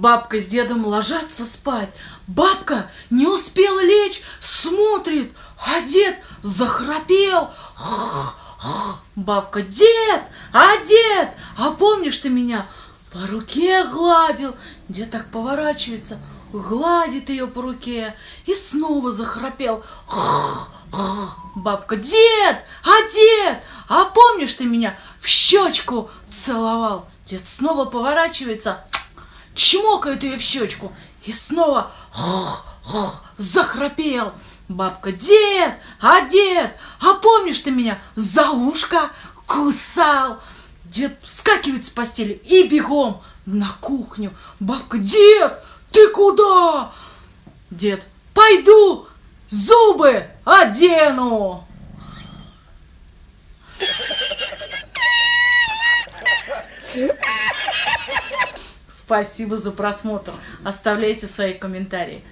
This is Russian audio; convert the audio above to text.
Бабка с дедом ложатся спать. Бабка не успела лечь, смотрит, а дед захрапел. Бабка, дед, а дед, а помнишь ты меня? По руке гладил. Дед так поворачивается, гладит ее по руке и снова захрапел. Бабка, дед, а дед, а помнишь ты меня в щечку целовал? Дед снова поворачивается, чмокает ее в щечку и снова захрапел. Бабка, дед, а дед, а помнишь ты меня за ушко кусал? Дед вскакивает с постели и бегом на кухню. Бабка, дед, ты куда? Дед, пойду зубы одену. Спасибо за просмотр. Оставляйте свои комментарии.